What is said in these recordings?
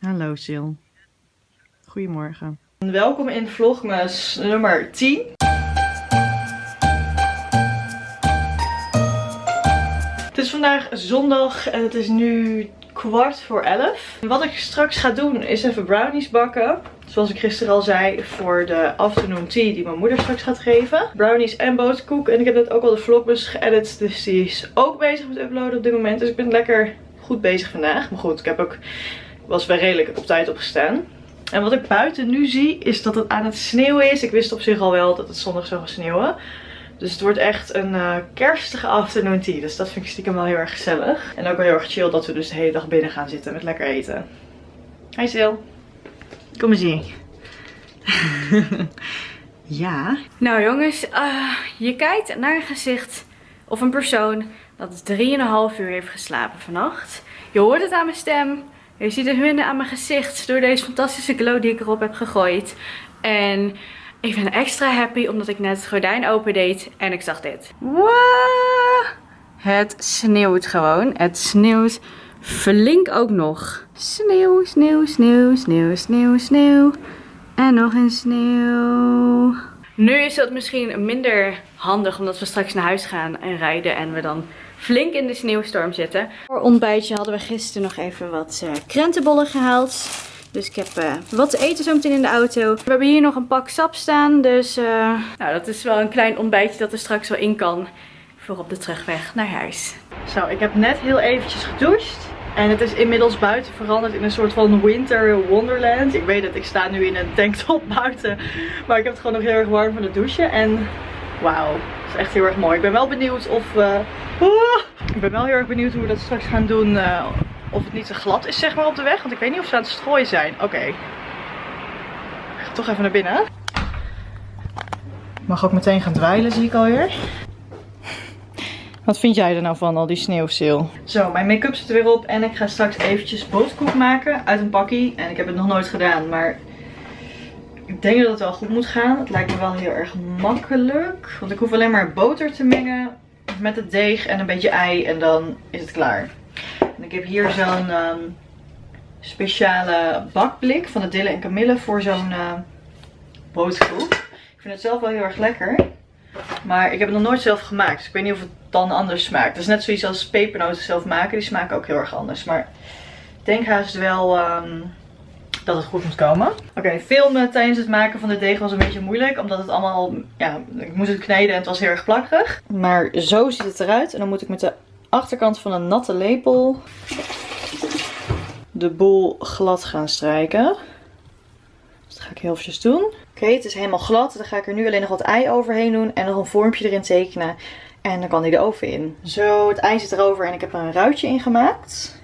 Hallo Sil. Goedemorgen. Welkom in vlogmas nummer 10. Het is vandaag zondag en het is nu kwart voor 11. Wat ik straks ga doen is even brownies bakken. Zoals ik gisteren al zei voor de afternoon tea die mijn moeder straks gaat geven. Brownies en boterkoek. En ik heb net ook al de vlogbus geëdit. Dus die is ook bezig met uploaden op dit moment. Dus ik ben lekker goed bezig vandaag. Maar goed, ik heb ook, was wel redelijk op tijd opgestaan. En wat ik buiten nu zie is dat het aan het sneeuwen is. Ik wist op zich al wel dat het zondag zou gaan sneeuwen. Dus het wordt echt een uh, kerstige afternoon tea. Dus dat vind ik stiekem wel heel erg gezellig. En ook wel heel erg chill dat we dus de hele dag binnen gaan zitten met lekker eten. Hi Sil. Kom eens hier. ja. Nou jongens, uh, je kijkt naar een gezicht of een persoon dat 3,5 uur heeft geslapen vannacht. Je hoort het aan mijn stem. Je ziet het minder aan mijn gezicht door deze fantastische glow die ik erop heb gegooid. En ik ben extra happy omdat ik net het gordijn open deed en ik zag dit. Wow! Het sneeuwt gewoon. Het sneeuwt flink ook nog. Sneeuw, sneeuw, sneeuw, sneeuw, sneeuw, sneeuw. En nog een sneeuw. Nu is dat misschien minder handig omdat we straks naar huis gaan en rijden en we dan flink in de sneeuwstorm zitten. Voor ontbijtje hadden we gisteren nog even wat uh, krentenbollen gehaald. Dus ik heb uh, wat te eten zo meteen in de auto. We hebben hier nog een pak sap staan. Dus uh, nou, dat is wel een klein ontbijtje dat er straks wel in kan. Voor op de terugweg naar huis. Zo, ik heb net heel eventjes gedoucht. En het is inmiddels buiten veranderd in een soort van winter wonderland. Ik weet het, ik sta nu in een tanktop buiten. Maar ik heb het gewoon nog heel erg warm van het douchen. En wauw, echt heel erg mooi. Ik ben wel benieuwd of... Uh, ik ben wel heel erg benieuwd hoe we dat straks gaan doen. Uh, of het niet te glad is zeg maar op de weg. Want ik weet niet of ze aan het strooien zijn. Oké. Ik ga toch even naar binnen. Mag ook meteen gaan dweilen zie ik alweer. Wat vind jij er nou van, al die sneeuwseel? Zo, mijn make-up zit er weer op en ik ga straks eventjes boterkoek maken uit een pakkie. En ik heb het nog nooit gedaan, maar ik denk dat het wel goed moet gaan. Het lijkt me wel heel erg makkelijk. Want ik hoef alleen maar boter te mengen met het deeg en een beetje ei en dan is het klaar. En ik heb hier zo'n um, speciale bakblik van de Dille en Camille voor zo'n uh. Ik vind het zelf wel heel erg lekker. Maar ik heb het nog nooit zelf gemaakt. Dus ik weet niet of het dan anders smaakt. Het is net zoiets als pepernoten zelf maken. Die smaken ook heel erg anders. Maar ik denk haast wel um, dat het goed moet komen. Oké, filmen tijdens het maken van de deeg was een beetje moeilijk. Omdat het allemaal, ja, ik moest het kneden en het was heel erg plakkerig. Maar zo ziet het eruit. En dan moet ik met de achterkant van een natte lepel de boel glad gaan strijken. Dus dat ga ik heel eventjes doen. Oké, het is helemaal glad. Dan ga ik er nu alleen nog wat ei overheen doen en nog een vormpje erin tekenen. En dan kan die de oven in. Zo, het ei zit erover en ik heb er een ruitje in gemaakt.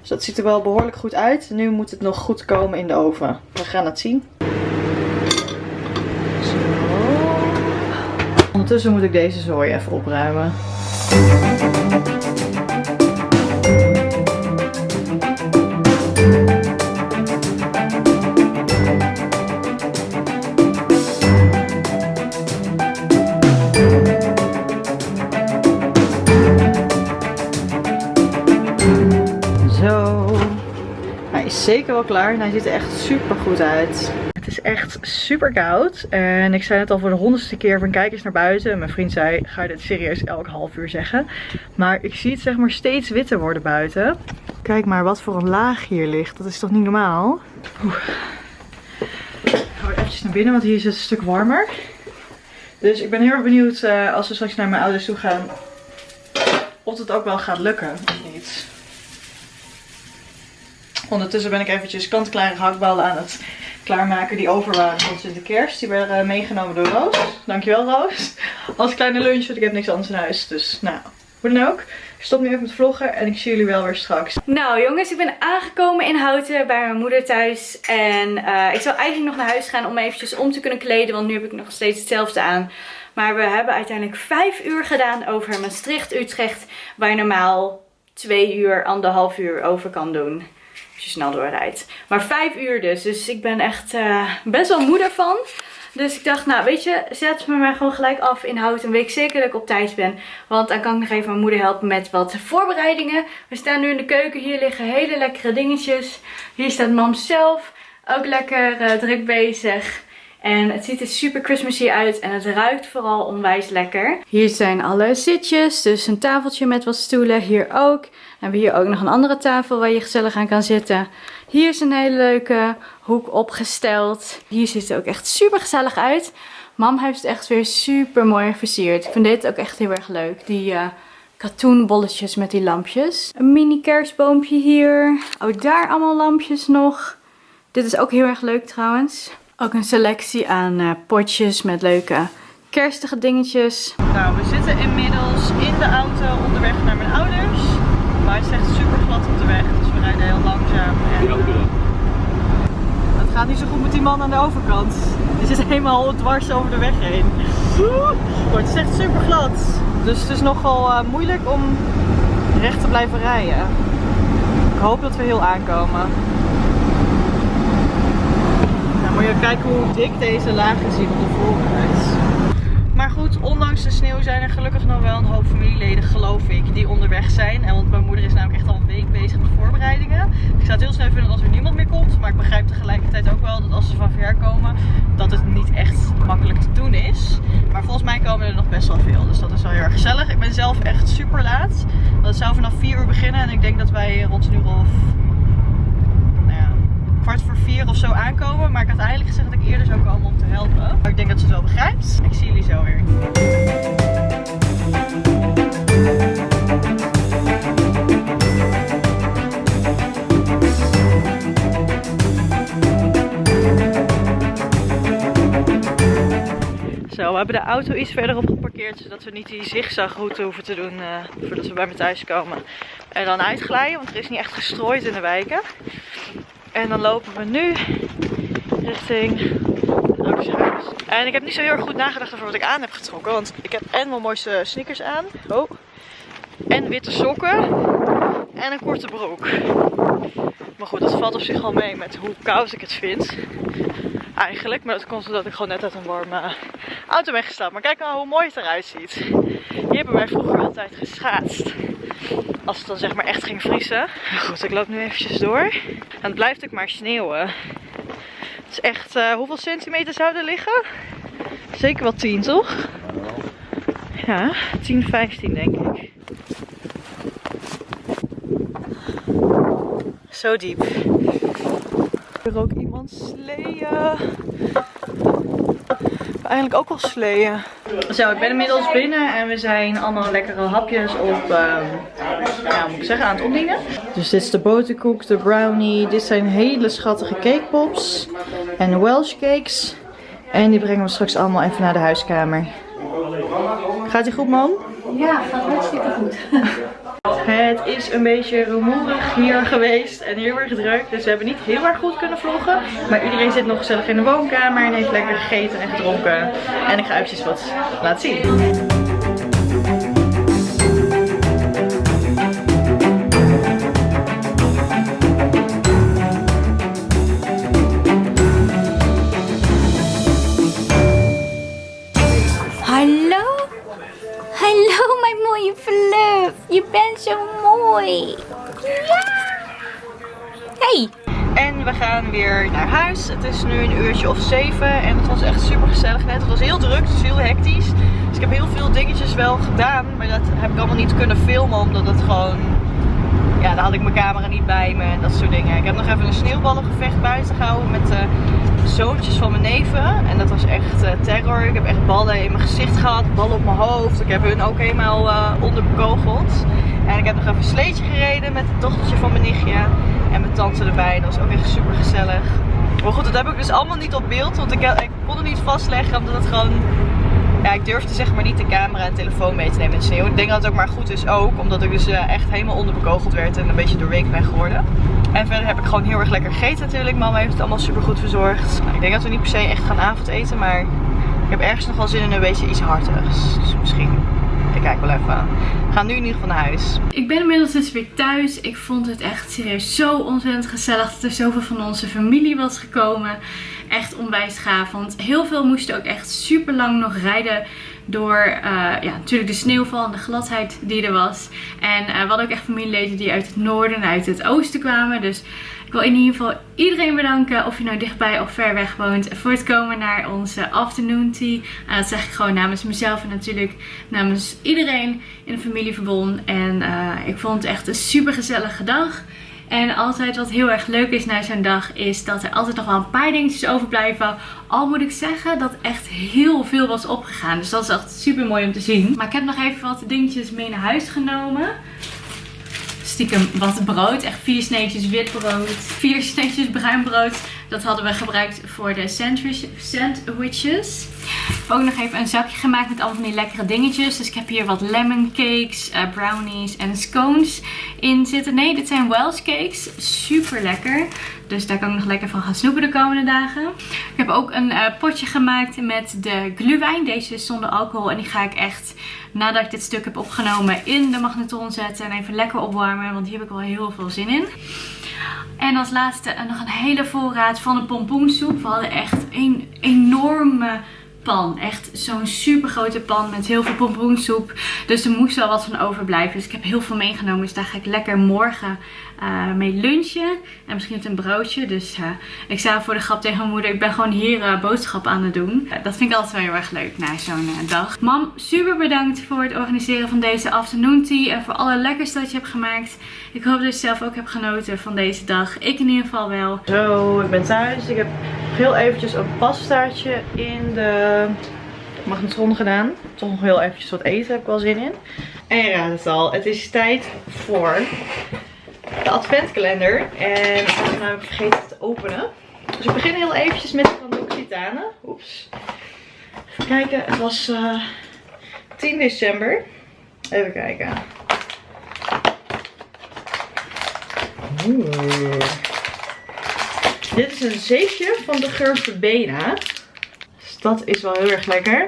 Dus dat ziet er wel behoorlijk goed uit. Nu moet het nog goed komen in de oven. We gaan het zien. Zo. Ondertussen moet ik deze zooi even opruimen. Zeker wel klaar en hij ziet er echt super goed uit. Het is echt super koud en ik zei het al voor de honderdste keer van kijk eens naar buiten. Mijn vriend zei ga je dit serieus elk half uur zeggen. Maar ik zie het zeg maar steeds witter worden buiten. Kijk maar wat voor een laag hier ligt. Dat is toch niet normaal? Oeh. Ik ga even naar binnen want hier is het een stuk warmer. Dus ik ben heel erg benieuwd uh, als we straks naar mijn ouders toe gaan of het ook wel gaat lukken of niet. Ondertussen ben ik eventjes kant-klare gehaktballen aan het klaarmaken die over waren van Sinterkerst. Die werden uh, meegenomen door Roos. Dankjewel Roos. Als kleine lunch, want ik heb niks anders in huis. Dus nou, hoe dan ook. Ik stop nu even met vloggen en ik zie jullie wel weer straks. Nou jongens, ik ben aangekomen in Houten bij mijn moeder thuis. En uh, ik zou eigenlijk nog naar huis gaan om eventjes om te kunnen kleden. Want nu heb ik nog steeds hetzelfde aan. Maar we hebben uiteindelijk vijf uur gedaan over Maastricht-Utrecht. Waar je normaal twee uur, anderhalf uur over kan doen als je snel doorrijdt. Maar vijf uur dus. Dus ik ben echt uh, best wel moe daarvan. Dus ik dacht, nou weet je, zet me maar gewoon gelijk af in hout. En weet ik zeker dat ik op tijd ben. Want dan kan ik nog even mijn moeder helpen met wat voorbereidingen. We staan nu in de keuken. Hier liggen hele lekkere dingetjes. Hier staat mam zelf. Ook lekker uh, druk bezig. En het ziet er super Christmassy uit en het ruikt vooral onwijs lekker. Hier zijn alle zitjes, dus een tafeltje met wat stoelen. Hier ook. We hebben hier ook nog een andere tafel waar je gezellig aan kan zitten. Hier is een hele leuke hoek opgesteld. Hier ziet het ook echt super gezellig uit. Mam heeft het echt weer super mooi versierd. Ik vind dit ook echt heel erg leuk. Die uh, katoenbolletjes met die lampjes. Een mini kerstboompje hier. Ook daar allemaal lampjes nog. Dit is ook heel erg leuk trouwens. Ook een selectie aan uh, potjes met leuke kerstige dingetjes. Nou, we zitten inmiddels in de auto onderweg naar mijn ouders. Maar het is echt super glad op de weg, dus we rijden heel langzaam. En, uh, het gaat niet zo goed met die man aan de overkant. Die zit helemaal dwars over de weg heen. Maar het is echt super glad. Dus het is nogal uh, moeilijk om recht te blijven rijden. Ik hoop dat we heel aankomen je kijken hoe dik deze lagen zien op de voorkant. Maar goed, ondanks de sneeuw zijn er gelukkig nog wel een hoop familieleden, geloof ik, die onderweg zijn. En want mijn moeder is namelijk echt al een week bezig met voorbereidingen. Ik zou het heel snel vinden als er niemand meer komt. Maar ik begrijp tegelijkertijd ook wel dat als ze van ver komen, dat het niet echt makkelijk te doen is. Maar volgens mij komen er nog best wel veel. Dus dat is wel heel erg gezellig. Ik ben zelf echt super laat. Dat zou vanaf 4 uur beginnen. En ik denk dat wij rond nu of kwart voor vier of zo aankomen. Maar ik had eigenlijk gezegd dat ik eerder zou komen om te helpen. Maar ik denk dat ze het wel begrijpt. Ik zie jullie zo weer. Zo, we hebben de auto iets verderop geparkeerd, zodat we niet die zigzagroute hoeven te doen uh, voordat we bij me thuis komen. En dan uitglijden, want er is niet echt gestrooid in de wijken. En dan lopen we nu richting huis. En ik heb niet zo heel erg goed nagedacht over wat ik aan heb getrokken. Want ik heb en mijn mooiste sneakers aan. Oh. En witte sokken. En een korte broek. Maar goed, dat valt op zich wel mee met hoe koud ik het vind. Eigenlijk. Maar dat komt omdat ik gewoon net uit een warme auto ben gestapt. Maar kijk nou hoe mooi het eruit ziet. Hier hebben wij vroeger altijd geschaatst. Als het dan zeg maar echt ging vriezen. Goed, ik loop nu eventjes door. En het blijft ook maar sneeuwen. Het is echt, uh, hoeveel centimeter zou er liggen? Zeker wel 10 toch? Ja, 10, 15 denk ik. Zo diep. Er ook iemand sleeën eigenlijk ook wel sleeën. Zo, ik ben inmiddels binnen en we zijn allemaal lekkere hapjes op, um, ja, moet ik zeggen, aan het opdienen. Dus dit is de boterkoek, de brownie. Dit zijn hele schattige cakepops en Welsh cakes. En die brengen we straks allemaal even naar de huiskamer. Gaat die goed, man? Ja, gaat hartstikke goed. Het is een beetje rumoerig hier geweest en heel erg druk. Dus we hebben niet heel erg goed kunnen vloggen. Maar iedereen zit nog gezellig in de woonkamer en heeft lekker gegeten en gedronken. En ik ga eventjes wat laten zien. Mooi. Ja. Hey. En we gaan weer naar huis. Het is nu een uurtje of zeven. En het was echt super gezellig net. Het was heel druk, is heel hectisch. Dus ik heb heel veel dingetjes wel gedaan. Maar dat heb ik allemaal niet kunnen filmen. Omdat het gewoon... Ja, dan had ik mijn camera niet bij me en dat soort dingen. Ik heb nog even een sneeuwballengevecht buiten gehouden met de zoontjes van mijn neven. En dat was echt uh, terror. Ik heb echt ballen in mijn gezicht gehad, ballen op mijn hoofd. Ik heb hun ook helemaal uh, onderbekogeld. Ik heb nog even een sleetje gereden met het dochtertje van mijn nichtje. En mijn tante erbij. Dat was ook echt super gezellig. Maar goed, dat heb ik dus allemaal niet op beeld. Want ik, ik kon het niet vastleggen omdat het gewoon ja, ik durfde zeg maar niet de camera en telefoon mee te nemen in sneeuw. Ik denk dat het ook maar goed is ook, omdat ik dus uh, echt helemaal onderbekogeld werd en een beetje doorweekt ben geworden. En verder heb ik gewoon heel erg lekker gegeten natuurlijk. Mama heeft het allemaal super goed verzorgd. Nou, ik denk dat we niet per se echt gaan avondeten, maar ik heb ergens nog wel zin in een beetje iets hartigs. Dus misschien, ik kijk wel even. We gaan nu in ieder geval naar huis. Ik ben inmiddels dus weer thuis. Ik vond het echt serieus zo ontzettend gezellig dat er zoveel van onze familie was gekomen. Echt onwijs gaaf. Want heel veel moesten ook echt super lang nog rijden door uh, ja, natuurlijk de sneeuwval en de gladheid die er was. En uh, we hadden ook echt familieleden die uit het noorden en uit het oosten kwamen. Dus ik wil in ieder geval iedereen bedanken, of je nou dichtbij of ver weg woont, voor het komen naar onze afternoon tea. Uh, dat zeg ik gewoon namens mezelf en natuurlijk namens iedereen in de familieverbond. En ik vond het echt een super gezellige dag. En altijd wat heel erg leuk is na zo'n dag is dat er altijd nog wel een paar dingetjes overblijven. Al moet ik zeggen dat echt heel veel was opgegaan. Dus dat is echt super mooi om te zien. Maar ik heb nog even wat dingetjes mee naar huis genomen. Stiekem wat brood. Echt vier sneetjes wit brood. Vier sneetjes bruin brood. Dat hadden we gebruikt voor de sandwiches. Heb ook nog even een zakje gemaakt met allemaal van die lekkere dingetjes. Dus ik heb hier wat lemon cakes, uh, brownies en scones in zitten. Nee, dit zijn Welsh cakes. Super lekker. Dus daar kan ik nog lekker van gaan snoepen de komende dagen. Ik heb ook een uh, potje gemaakt met de gluwijn. Deze is zonder alcohol. En die ga ik echt, nadat ik dit stuk heb opgenomen, in de magnetron zetten. En even lekker opwarmen. Want hier heb ik wel heel veel zin in. En als laatste nog een hele voorraad van de pompoensoep. We hadden echt een enorme Echt zo'n super grote pan met heel veel pompoensoep. Dus er moest wel wat van overblijven. Dus ik heb heel veel meegenomen. Dus daar ga ik lekker morgen uh, mee lunchen. En misschien met een broodje. Dus uh, ik zei voor de grap tegen mijn moeder. Ik ben gewoon hier uh, boodschap aan het doen. dat vind ik altijd wel heel erg leuk na zo'n dag. Mam, super bedankt voor het organiseren van deze afternoon tea. En voor alle lekkers dat je hebt gemaakt. Ik hoop dat je zelf ook hebt genoten van deze dag. Ik in ieder geval wel. Zo, ik ben thuis. Ik heb heel eventjes een pastaatje in de magnetron gedaan. Toch nog heel eventjes wat eten, heb ik wel zin in. En je raadt het al, het is tijd voor de adventkalender. En ik heb namelijk vergeten te openen. Dus ik begin heel eventjes met van L'Occitane. Oeps. Even kijken, het was uh, eh, 10 december. Even kijken. Oeh. Dit is een zeepje van de geur Verbena. Dus dat is wel heel erg lekker.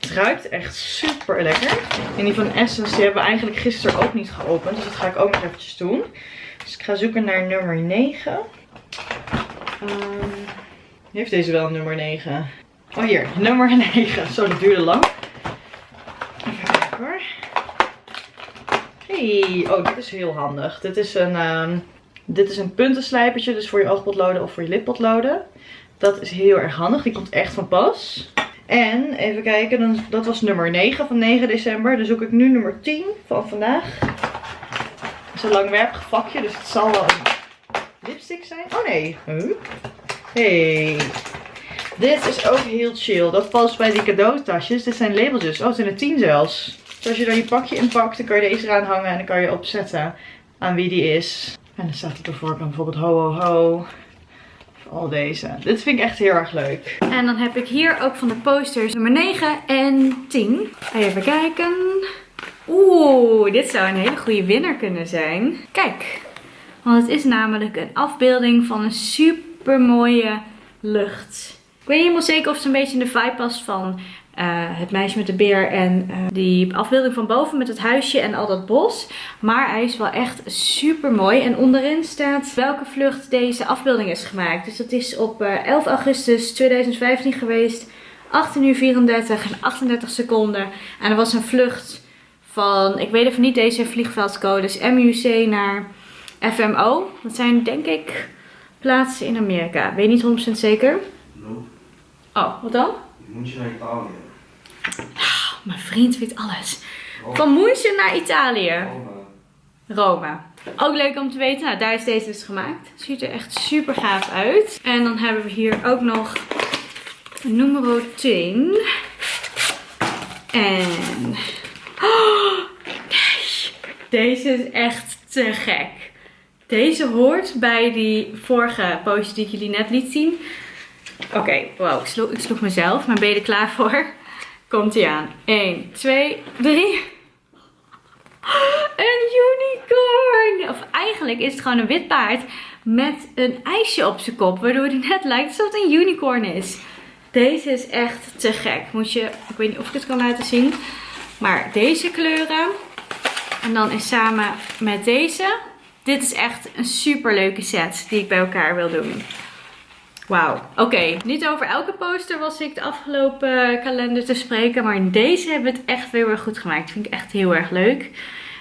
Het ruikt echt super lekker. En die van Essence hebben we eigenlijk gisteren ook niet geopend. Dus dat ga ik ook nog eventjes doen. Dus ik ga zoeken naar nummer 9. Um, ehm, heeft deze wel nummer 9? Oh hier, nummer 9. Zo, dat duurde lang. Even kijken hoor. Hey, oh dit is heel handig. Dit is een, um, dit is een puntenslijpertje. Dus voor je oogpotloden of voor je lippotloden. Dat is heel erg handig. Die komt echt van pas. En even kijken, dan, dat was nummer 9 van 9 december. Dan zoek ik nu nummer 10 van vandaag. Een langwerpig vakje, dus het zal wel een lipstick zijn. Oh nee. Huh? Hey. Dit is ook heel chill. Dat past bij die cadeautasjes. Dit zijn labeltjes. Oh, het zijn er 10 zelfs. Dus als je dan je pakje inpakt, dan kan je deze eraan hangen en dan kan je opzetten aan wie die is. En dan staat er bijvoorbeeld, bijvoorbeeld ho ho ho al deze. Dit vind ik echt heel erg leuk. En dan heb ik hier ook van de posters nummer 9 en 10. Even kijken. Oeh, dit zou een hele goede winnaar kunnen zijn. Kijk, want het is namelijk een afbeelding van een super mooie lucht. Ik weet niet helemaal zeker of het een beetje in de vibe past van uh, het meisje met de beer en uh, die afbeelding van boven met het huisje en al dat bos. Maar hij is wel echt super mooi. En onderin staat welke vlucht deze afbeelding is gemaakt. Dus dat is op uh, eh, 11 augustus 2015 geweest. 18 uur 34 en 38 seconden. En er was een vlucht van, ik weet even niet deze vliegveldcodes, MUC naar FMO. Dat zijn denk ik plaatsen in Amerika. Weet niet 100% zeker. No. Oh, wat dan? München naar Italië. Oh, mijn vriend weet alles. Van München naar Italië. Rome. Ook leuk om te weten. Nou, daar is deze dus gemaakt. Ziet er echt super gaaf uit. En dan hebben we hier ook nog nummer 10. En... Oh, nee. Deze is echt te gek. Deze hoort bij die vorige poster die ik jullie net liet zien. Oké, okay, wow, ik sloeg, ik sloeg mezelf. Maar ben je er klaar voor? Komt ie aan. 1, 2, 3. Een unicorn! Of eigenlijk is het gewoon een wit paard met een ijsje op zijn kop. Waardoor hij net lijkt alsof het een unicorn is. Deze is echt te gek. Moet je, ik weet niet of ik het kan laten zien. Maar deze kleuren En dan is samen met deze. Dit is echt een super leuke set die ik bij elkaar wil doen. Wauw. Oké, niet over elke poster was ik de afgelopen kalender te spreken. Maar in deze hebben we het echt heel erg goed gemaakt. Vind ik echt heel erg leuk.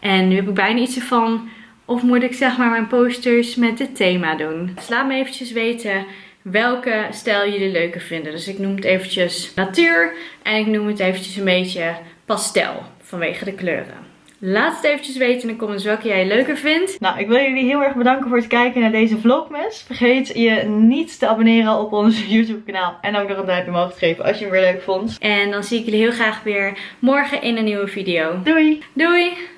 En nu heb ik bijna iets van... Of moet ik zeg maar mijn posters met dit thema doen? Dus laat me eventjes weten welke stijl jullie leuker vinden. Dus ik noem het eventjes natuur. En ik noem het eventjes een beetje pastel. Vanwege de kleuren. Laat het eventjes weten in de comments welke jij leuker vindt. Nou, ik wil jullie heel erg bedanken voor het kijken naar deze vlogmas. Vergeet je niet te abonneren op ons YouTube kanaal. En ook nog een duimpje omhoog te geven als je hem weer leuk vond. En dan zie ik jullie heel graag weer morgen in een nieuwe video. Doei! Doei!